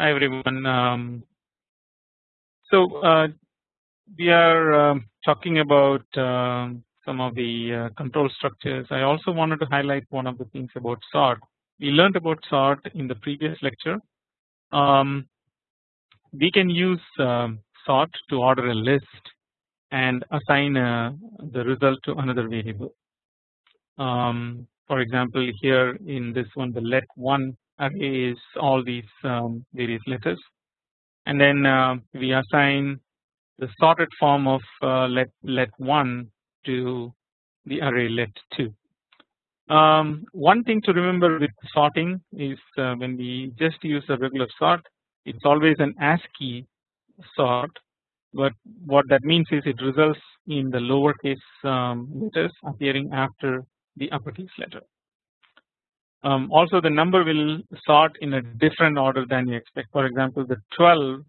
Hi everyone. Um, so uh, we are um, talking about um, some of the uh, control structures. I also wanted to highlight one of the things about sort. We learned about sort in the previous lecture. Um, we can use um, sort to order a list and assign uh, the result to another variable. Um, for example, here in this one, the let one array is all these um, various letters and then uh, we assign the sorted form of uh, let let one to the array let two. Um, one thing to remember with sorting is uh, when we just use a regular sort, it's always an ASCII sort, but what that means is it results in the lowercase um, letters appearing after the uppercase letter. Um, also the number will sort in a different order than you expect. For example the 12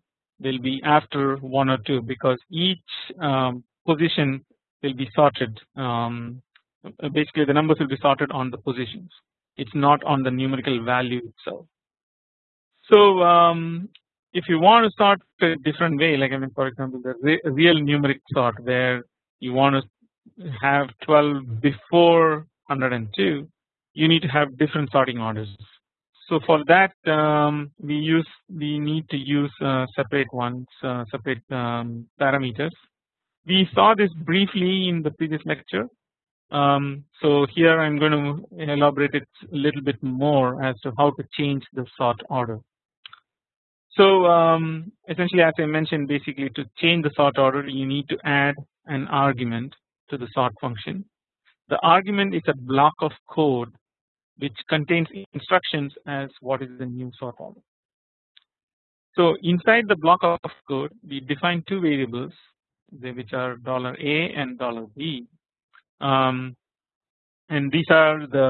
will be after 1 or 2 because each um, position will be sorted. Um, basically the numbers will be sorted on the positions. It is not on the numerical value itself. So um, if you want to sort a different way like I mean for example the re real numeric sort where you want to have 12 before 102 you need to have different sorting orders. So for that um, we use we need to use uh, separate ones uh, separate um, parameters. We saw this briefly in the previous lecture. Um, so here I am going to elaborate it a little bit more as to how to change the sort order. So um, essentially as I mentioned basically to change the sort order you need to add an argument to the sort function. The argument is a block of code which contains instructions as what is the new sort order. So inside the block of code we define two variables which are dollar $a and dollar $b um, and these are the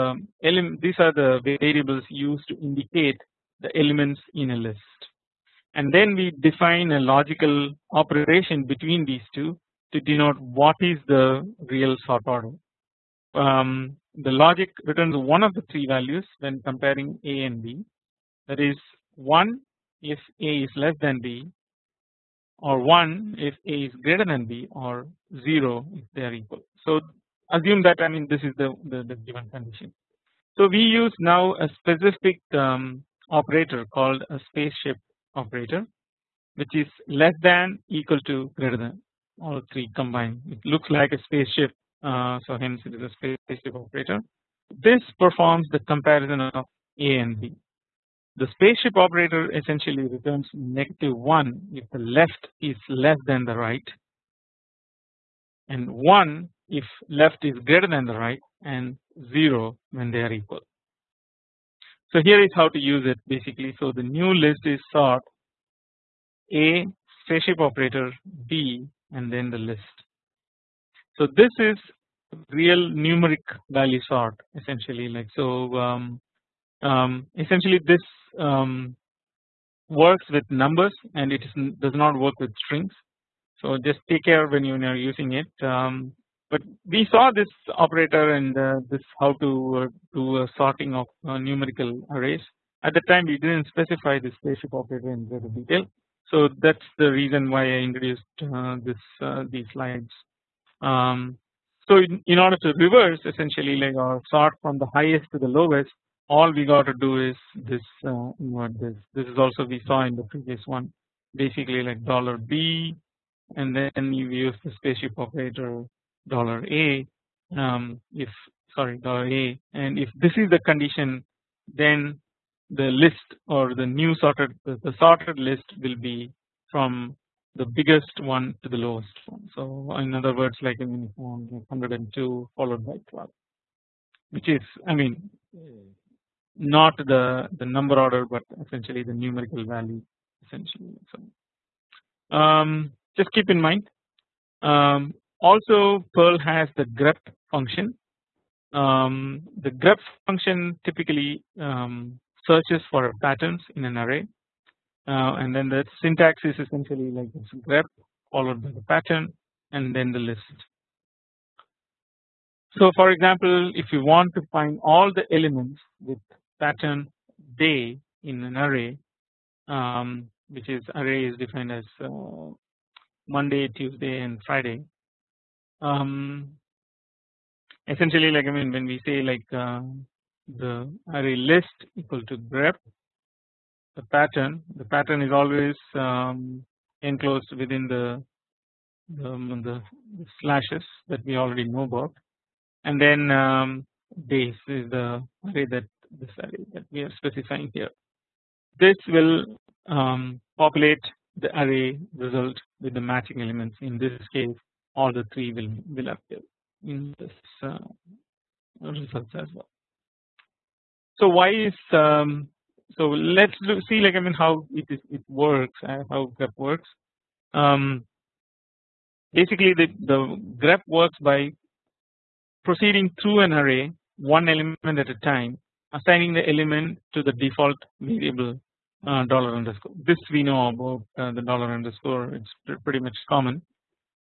these are the variables used to indicate the elements in a list and then we define a logical operation between these two to denote what is the real sort order. Um, the logic returns one of the three values when comparing A and B that is 1 if A is less than B or 1 if A is greater than B or 0 if they are equal. So assume that I mean this is the, the, the given condition. So we use now a specific um, operator called a spaceship operator which is less than equal to greater than all three combined. It looks like a spaceship uh, Uh, so hence it is a spaceship operator. This performs the comparison of A and B. The spaceship operator essentially returns negative 1 if the left is less than the right and 1 if left is greater than the right and 0 when they are equal. So here is how to use it basically. So the new list is sort A spaceship operator B and then the list. So this is real numeric value sort essentially like so um, um, essentially this um, works with numbers and it is, does not work with strings. So just take care when you are using it. Um, but we saw this operator and uh, this how to uh, do a sorting of uh, numerical arrays. At the time we didn't specify this spaceship operator in greater detail. So that's the reason why I introduced uh, this uh, these slides. Um, so in, in, order to reverse essentially like or sort from the highest to the lowest all we got to do is this uh, invert this this is also we saw in the previous one. Basically like dollar B and then you use the spaceship operator dollar A um, if sorry dollar A. And if this is the condition then the list or the new sorted the, the sorted list will be from the biggest one to the lowest one. So in other words like I mean 102 followed by 12 which is I mean not the the number order but essentially the numerical value essentially. So um, just keep in mind um, also Perl has the grep function um, the grep function typically um, searches for patterns in an array and then the syntax is essentially like this grep followed by the pattern and then the list. So for example if you want to find all the elements with pattern day in an array um, which is array is defined as uh, Monday, Tuesday, and Friday. Um, essentially, like I mean, when we say like uh, the array list equal to grep, the pattern, the pattern is always um, enclosed within the the, the slashes that we already know about, and then um, is the array that this array that we are specifying here. This will um, populate the array result with the matching elements. In this case, all the three will will appear in this uh, results as well. So why is um, so let's see like I mean how it is it works uh, how grep works. Um, basically the the grep works by proceeding through an array one element at a time assigning the element to the default variable uh, dollar underscore. This we know about uh, the dollar underscore. It's pretty much common.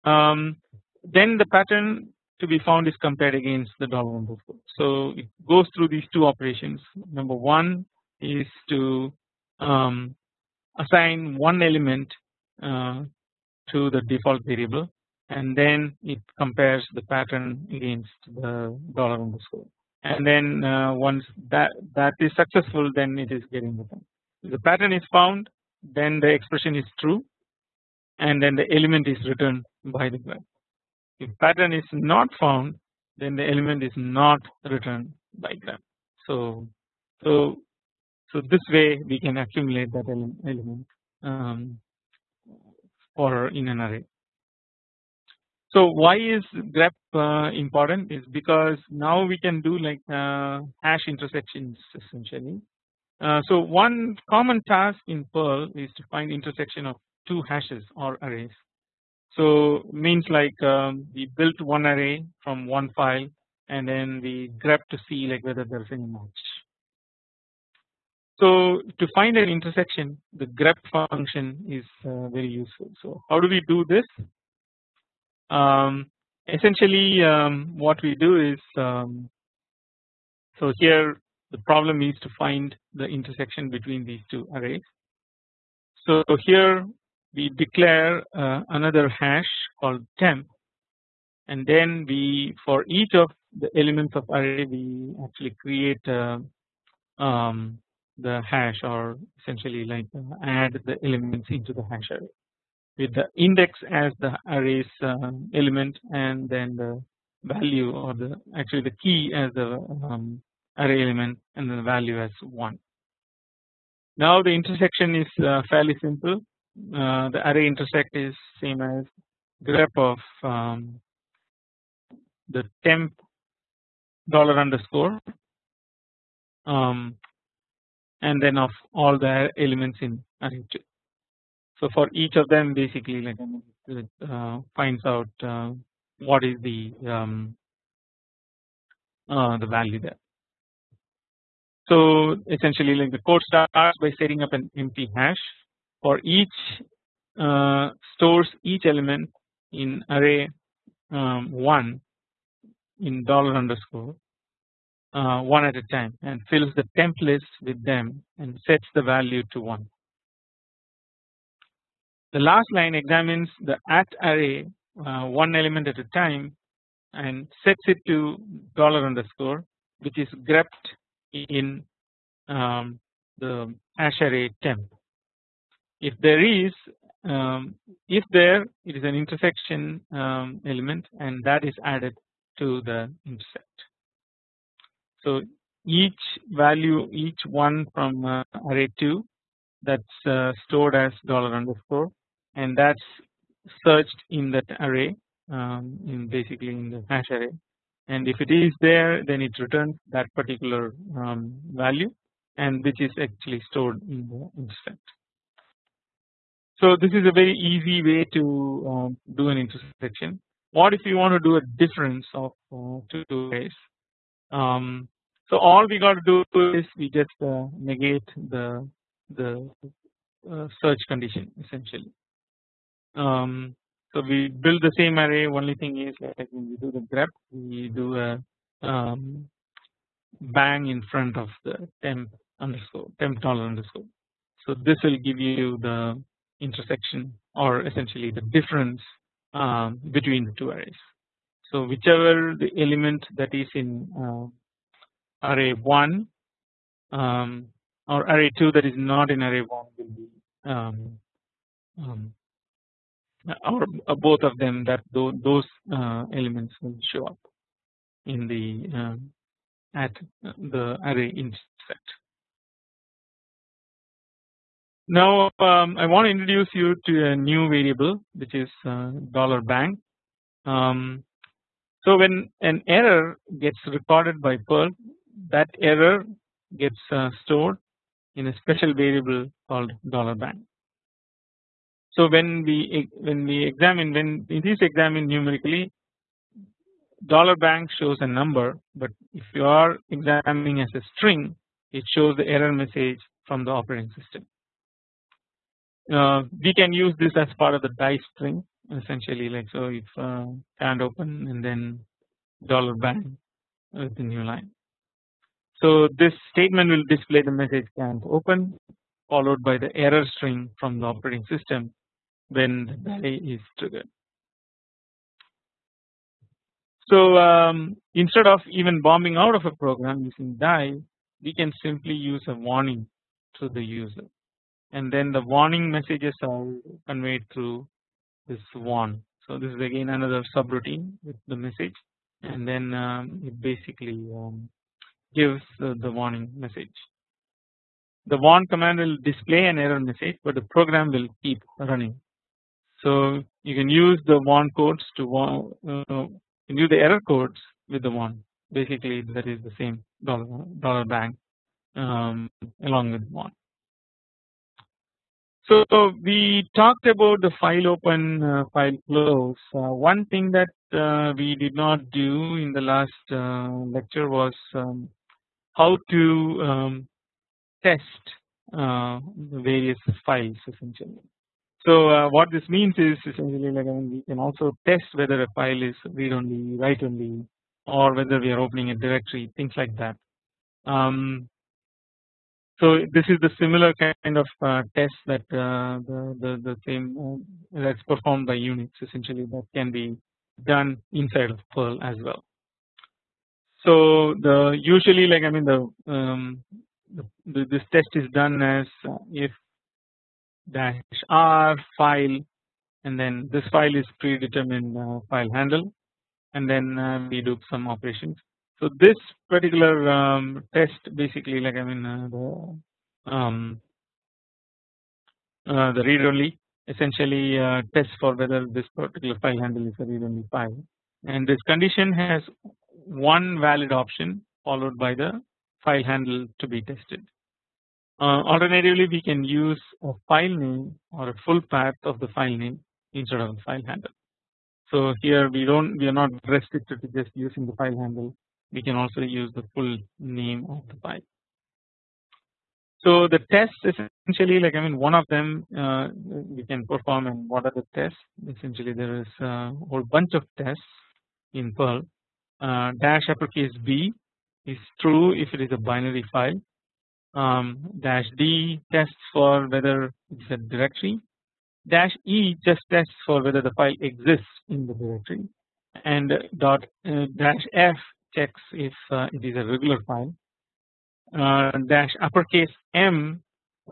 Um, then the pattern to be found is compared against the dollar underscore. So it goes through these two operations. Number one is to um, assign one element uh, to the default variable and then it compares the pattern against the dollar underscore and then uh, once that that is successful then it is getting returned. If the pattern is found then the expression is true and then the element is returned by the grep. If pattern is not found then the element is not returned by grep. So so so this way we can accumulate that element um, for in an array. So why is grep uh, important is because now we can do like uh, hash intersections essentially. Uh, so one common task in Perl is to find intersection of two hashes or arrays. So means like um, we built one array from one file and then we grep to see like whether there is any match. So to find an intersection the grep function is uh, very useful. So how do we do this? Um, essentially um, what we do is um, so here the problem is to find the intersection between these two arrays. So here we declare uh, another hash called temp and then we for each of the elements of array we actually create uh, um, the hash or essentially like uh, add the elements into the hash array with the index as the array's uh, element and then the value or the actually the key as the um, array element and then the value as 1. Now the intersection is uh, fairly simple uh, the array intersect is same as grep of um, the temp dollar underscore um, and then of all the elements in array 2. So for each of them basically like it uh, finds out uh, what is the um, uh, the value there. So essentially like the code starts by setting up an empty hash for each uh, stores each element in array um, 1 in dollar underscore uh, one at a time and fills the temp list with them and sets the value to 1. The last line examines the at array uh, one element at a time and sets it to dollar underscore which is grepped in um, the hash array temp. If there is um, if there it is an intersection um, element and that is added to the intersect. So each value each one from uh, array 2 that's uh, stored as dollar underscore and that's searched in that array um, in basically in the hash array and if it is there then it returns that particular um, value and which is actually stored in the intersect. So this is a very easy way to um, do an intersection. What if you want to do a difference of uh, two ways? Um, so all we got to do is we just uh, negate the the uh, search condition essentially. Um, so we build the same array. Only thing is like when we do the grep, we do a um, bang in front of the temp underscore temp dollar underscore. So this will give you the intersection or essentially the difference um, between the two arrays. So whichever the element that is in uh, array 1 um, or array 2 that is not in array 1 will be um, um, or both of them that th those uh, elements will show up in the uh, at the array intersect. Now um, I want to introduce you to a new variable which is uh, dollar bang. Um, so when an error gets recorded by Perl, that error gets uh, stored in a special variable called dollar bang. So when we when we examine when it is examined numerically, dollar bang shows a number, but if you are examining as a string, it shows the error message from the operating system. Uh, we can use this as part of the die string essentially like so if uh, can't open and then dollar bang with the new line. So this statement will display the message can't open followed by the error string from the operating system when the die is triggered. So um, instead of even bombing out of a program using die we can simply use a warning to the user and then the warning messages are conveyed through this one. So this is again another subroutine with the message and then um, it basically um, gives the, the warning message. The warn command will display an error message but the program will keep running. So you can use the warn codes to warn, uh, the error codes with the warn basically that is the same dollar dollar bang um, along with warn. So we talked about the file open uh, file close. Uh, one thing that uh, we did not do in the last uh, lecture was um, how to um, test uh, the various files essentially. So uh, what this means is essentially like I mean we can also test whether a file is read only, write only, or whether we are opening a directory, things like that. Um, so this is the similar kind of uh, test that uh, the, the, the same uh, that's performed by Unix essentially that can be done inside of Perl as well. So the usually like I mean the, um, the this test is done as uh, if dash r file and then this file is predetermined uh, file handle and then uh, we do some operations so this particular um, test basically like I mean uh, the um, uh, the read only essentially uh, tests for whether this particular file handle is a read only file and this condition has one valid option followed by the file handle to be tested. Uh, alternatively we can use a file name or a full path of the file name instead of the file handle. So here we don't we are not restricted to just using the file handle we can also use the full name of the file. So the tests essentially like I mean one of them uh, we can perform and what are the tests? Essentially there is a whole bunch of tests in Perl. Uh, dash uppercase B is true if it is a binary file. Um, dash D tests for whether it's a directory. Dash E just tests for whether the file exists in the directory. And dot uh, dash F checks if uh, it is a regular file. Uh, dash uppercase M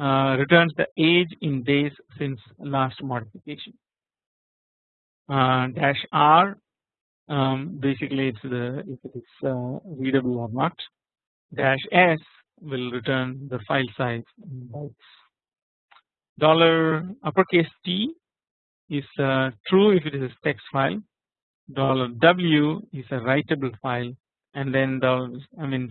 uh, returns the age in days since last modification. Dash R um, basically it's the if it is readable or not. Dash S will return the file size in bytes. Dollar uppercase T is uh, true if it is a text file. Dollar W is a writable file and then the I mean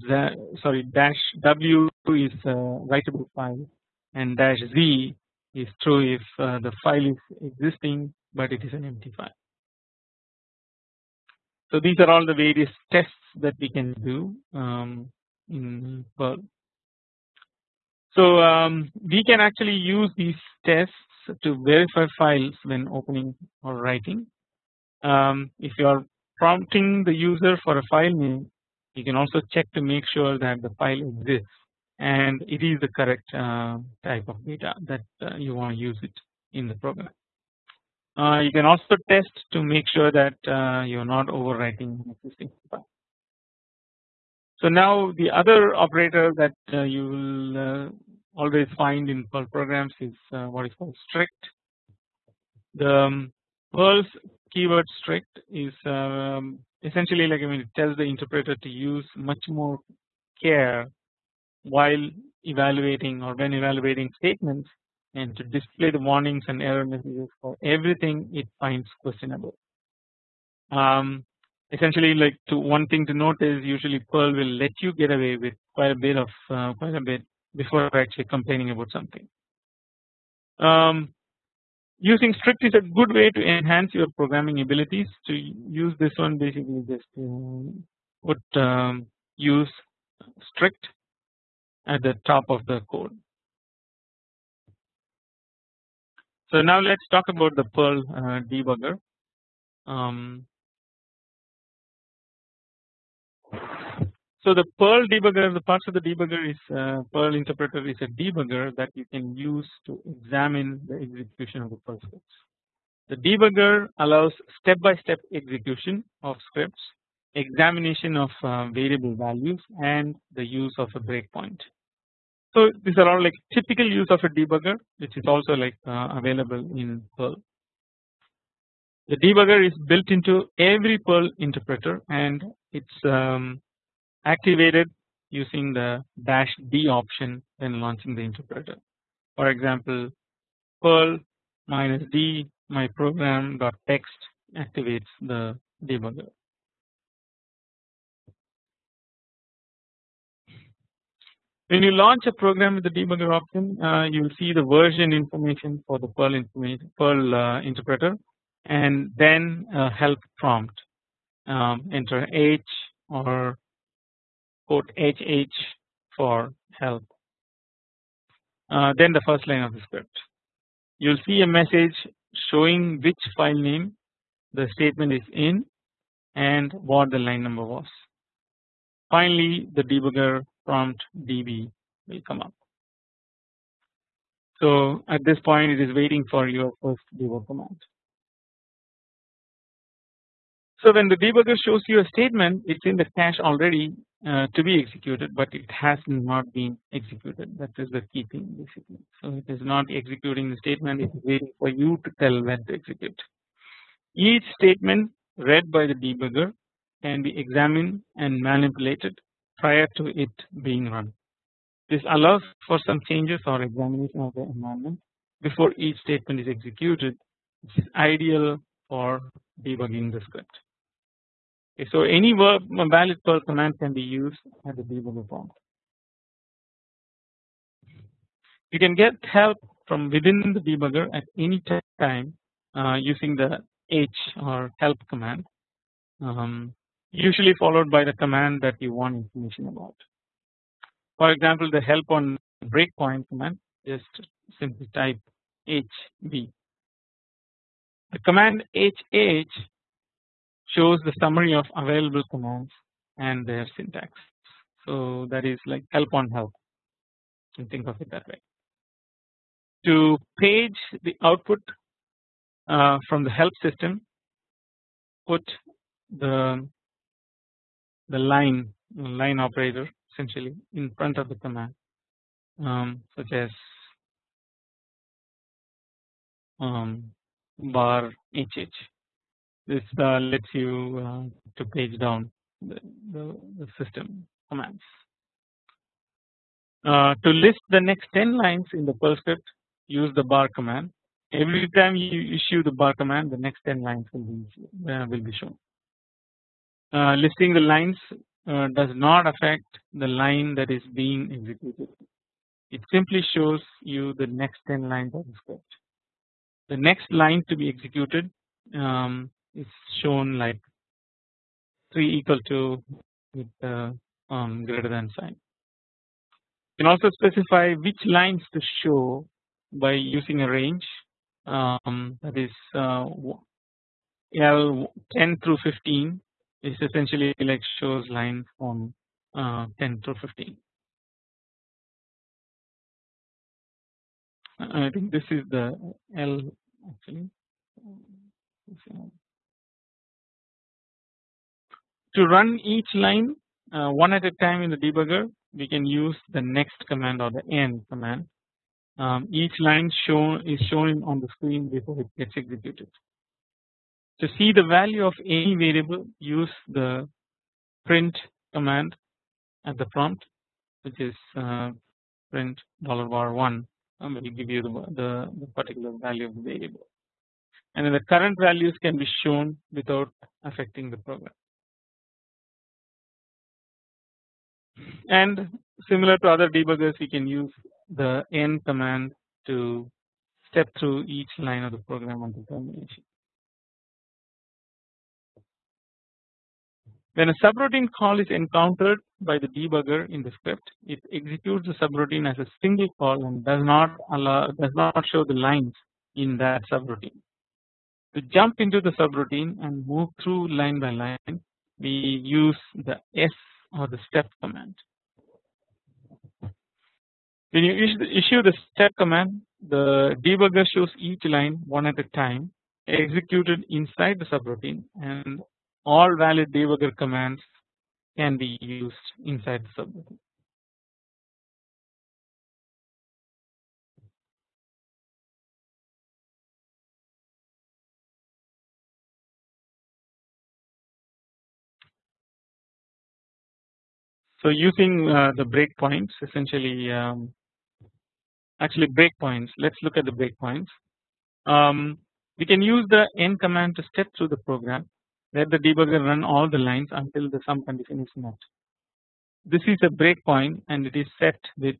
sorry dash w is a writable file and dash z is true if uh, the file is existing but it is an empty file. So these are all the various tests that we can do um, in Perl. So um, we can actually use these tests to verify files when opening or writing. Um, if you are prompting the user for a file name you can also check to make sure that the file exists and it is the correct uh, type of data that uh, you want to use it in the program. Uh, you can also test to make sure that uh, you are not overwriting existing file. So now the other operator that uh, you will uh, always find in Perl programs is what is called strict. The um, Perl's keyword strict is um, essentially like I mean it tells the interpreter to use much more care while evaluating or when evaluating statements and to display the warnings and error messages for everything it finds questionable. Um, essentially like to one thing to note is usually Perl will let you get away with quite a bit of uh, quite a bit before actually complaining about something. Um, using strict is a good way to enhance your programming abilities to use this one basically just put um, use strict at the top of the code. So now let's talk about the Perl uh, debugger. Um, so the Perl debugger, the parts of the debugger is uh, Perl interpreter is a debugger that you can use to examine the execution of the Perl scripts. The debugger allows step-by-step -step execution of scripts, examination of uh, variable values, and the use of a breakpoint. So these are all like typical use of a debugger which is also like uh, available in Perl. The debugger is built into every Perl interpreter and it's um, activated using the dash D option when launching the interpreter. For example, Perl minus D my program dot text activates the debugger. When you launch a program with the debugger option, uh, you will see the version information for the Perl Perl uh, interpreter, and then a help prompt. Um, enter H or quote HH for help. Uh, then the first line of the script. You'll see a message showing which file name the statement is in and what the line number was. Finally, the debugger prompt db will come up. So at this point it is waiting for your first debug command. So when the debugger shows you a statement it's in the cache already uh, to be executed but it has not been executed that is the key thing basically. So it is not executing the statement it is waiting for you to tell when to execute. Each statement read by the debugger can be examined and manipulated prior to it being run. This allows for some changes or examination of the environment before each statement is executed which is ideal for debugging the script. So any valid Perl command can be used at the debugger prompt. You can get help from within the debugger at any time uh, using the H or help command. Um, usually followed by the command that you want information about. For example, the help on breakpoint command just simply type HB. The command HH shows the summary of available commands and their syntax. So that is like help on help. You can think of it that way. To page the output uh, from the help system, put the the line line operator essentially in front of the command um, such as um, bar hh this uh, lets you uh, to page down the, the, the system commands. Uh, to list the next 10 lines in the Perl script use the bar command every time you issue the bar command the next 10 lines will be uh, will be shown uh, listing the lines uh, does not affect the line that is being executed. It simply shows you the next 10 lines of the script. The next line to be executed um, is shown like 3 equal to with the um, greater than sign. You can also specify which lines to show by using a range um, that is uh, L 10 through 15 is essentially like shows lines from uh, 10 through 15. I think this is the L actually. To run each line uh, one at a time in the debugger we can use the next command or the end command. Um, each line shown is shown on the screen before it gets executed. To see the value of any variable use the print command at the prompt which is uh, print dollar bar one and will give you the, the, the particular value of the variable and then the current values can be shown without affecting the program. And similar to other debuggers we can use the n command to step through each line of the program until termination. When a subroutine call is encountered by the debugger in the script, it executes the subroutine as a single call and does not allow does not show the lines in that subroutine. To jump into the subroutine and move through line by line, we use the S or the step command. When you issue the step command, the debugger shows each line one at a time executed inside the subroutine and all valid debugger commands can be used inside the subroutine. So using uh, the breakpoints essentially um, actually breakpoints let's look at the breakpoints um, we can use the n command to step through the program let the debugger run all the lines until the sum condition is met. This is a breakpoint and it is set with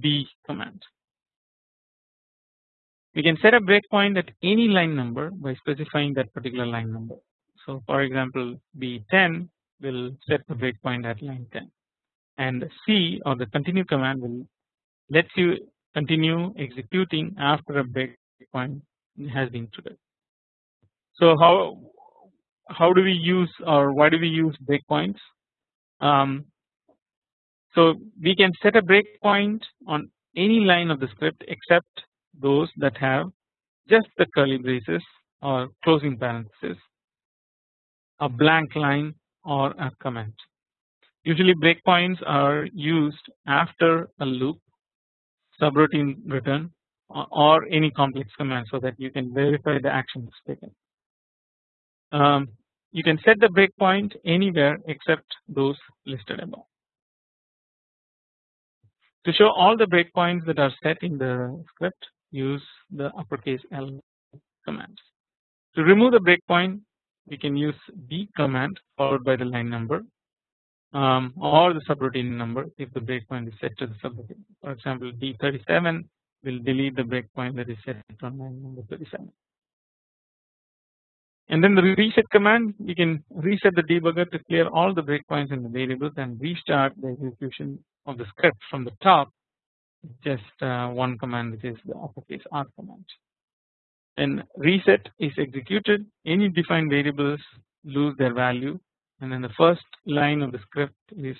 B command. We can set a breakpoint at any line number by specifying that particular line number. So for example B10 will set the breakpoint at line 10 and C or the continue command will let you continue executing after a breakpoint has been triggered. So how how do we use or why do we use breakpoints? Um, so we can set a breakpoint on any line of the script except those that have just the curly braces or closing parentheses, a blank line or a comment. Usually breakpoints are used after a loop, subroutine return or any complex command so that you can verify the action is taken. Um, you can set the breakpoint anywhere except those listed above. To show all the breakpoints that are set in the script use the uppercase L commands. To remove the breakpoint we can use B command followed by the line number um, or the subroutine number if the breakpoint is set to the subroutine. For example D37 will delete the breakpoint that is set on line number 37 and then the reset command we can reset the debugger to clear all the breakpoints in the variables and restart the execution of the script from the top just uh, one command which is the uppercase R command. Then reset is executed any defined variables lose their value and then the first line of the script is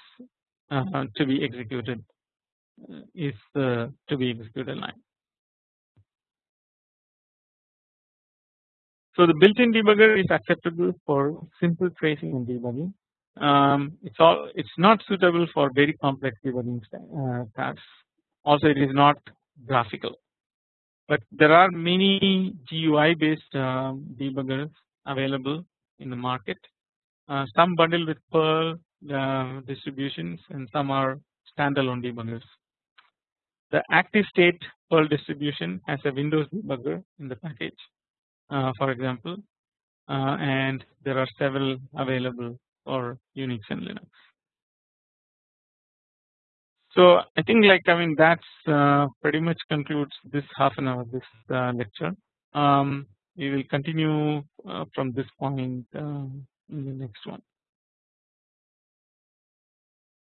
uh, to be executed uh, is the to be executed line. So the built-in debugger is acceptable for simple tracing and debugging. Um, it's all it's not suitable for very complex debugging uh, tasks. Also, it is not graphical. But there are many GUI based uh, debuggers available in the market. Uh, some bundle with Perl uh, distributions and some are standalone debuggers. The ActiveState Perl distribution has a Windows debugger in the package uh, for example and there are several available for Unix and Linux. So I think like I mean that's pretty much concludes this half an hour this lecture. Um, we will continue from this point uh, in the next one.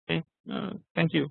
Okay, uh, thank you.